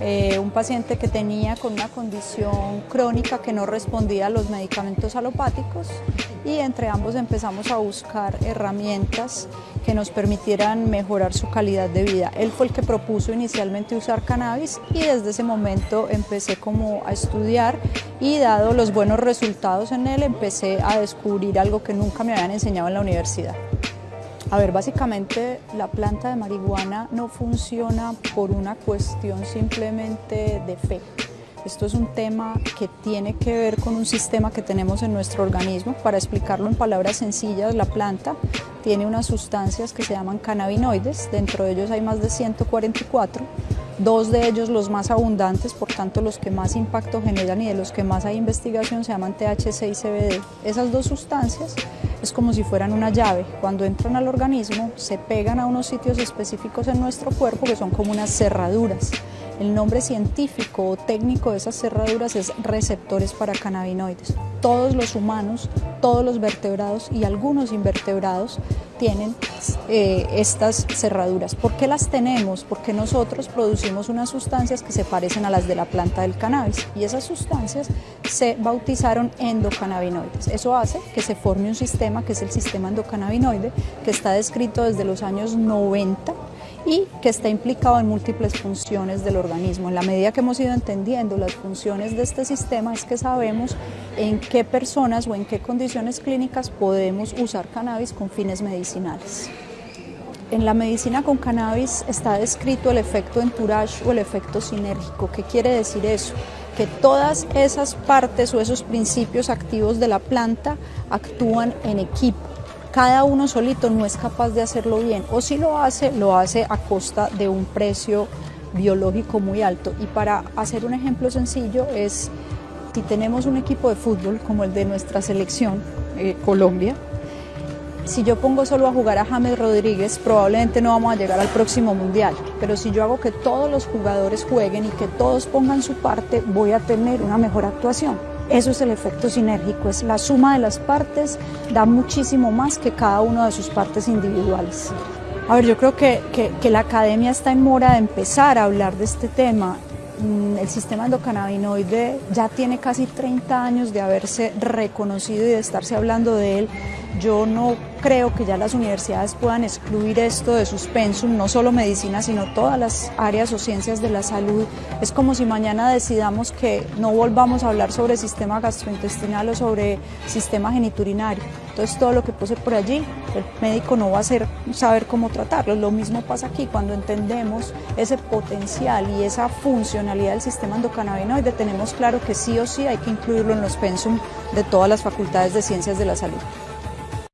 eh, un paciente que tenía con una condición crónica que no respondía a los medicamentos alopáticos y entre ambos empezamos a buscar herramientas que nos permitieran mejorar su calidad de vida. Él fue el que propuso inicialmente usar cannabis y desde ese momento empecé como a estudiar y dado los buenos resultados en él empecé a descubrir algo que nunca me habían enseñado en la universidad. A ver, básicamente la planta de marihuana no funciona por una cuestión simplemente de fe. Esto es un tema que tiene que ver con un sistema que tenemos en nuestro organismo. Para explicarlo en palabras sencillas, la planta tiene unas sustancias que se llaman cannabinoides, dentro de ellos hay más de 144, dos de ellos los más abundantes, por tanto los que más impacto generan y de los que más hay investigación se llaman THC y CBD. Esas dos sustancias es como si fueran una llave. Cuando entran al organismo se pegan a unos sitios específicos en nuestro cuerpo que son como unas cerraduras. El nombre científico o técnico de esas cerraduras es receptores para cannabinoides. Todos los humanos, todos los vertebrados y algunos invertebrados tienen eh, estas cerraduras. ¿Por qué las tenemos? Porque nosotros producimos unas sustancias que se parecen a las de la planta del cannabis y esas sustancias se bautizaron endocannabinoides. Eso hace que se forme un sistema que es el sistema endocannabinoide que está descrito desde los años 90 y que está implicado en múltiples funciones del organismo. En la medida que hemos ido entendiendo las funciones de este sistema es que sabemos en qué personas o en qué condiciones clínicas podemos usar cannabis con fines medicinales. En la medicina con cannabis está descrito el efecto entourage o el efecto sinérgico. ¿Qué quiere decir eso? Que todas esas partes o esos principios activos de la planta actúan en equipo cada uno solito no es capaz de hacerlo bien o si lo hace, lo hace a costa de un precio biológico muy alto. Y para hacer un ejemplo sencillo es, si tenemos un equipo de fútbol como el de nuestra selección, eh, Colombia, si yo pongo solo a jugar a James Rodríguez, probablemente no vamos a llegar al próximo mundial. Pero si yo hago que todos los jugadores jueguen y que todos pongan su parte, voy a tener una mejor actuación. Eso es el efecto sinérgico, es la suma de las partes, da muchísimo más que cada una de sus partes individuales. A ver, yo creo que, que, la academia está en mora de empezar a hablar de este tema. Mm, el sistema endocannabinoide ya tiene casi 30 años de haberse reconocido y de estarse hablando de él. Yo no creo que ya las universidades puedan excluir esto de sus pensum, no solo medicina, sino todas las áreas o ciencias de la salud. Es como si mañana decidamos que no volvamos a hablar sobre sistema gastrointestinal o sobre sistema geniturinario. Entonces todo lo que pose por allí, el médico no va a saber cómo tratarlo. Lo mismo pasa aquí, cuando entendemos ese potencial y esa funcionalidad del sistema endocannabinoide, tenemos claro que sí o sí hay que incluirlo en los pensum de todas las facultades de ciencias de la salud.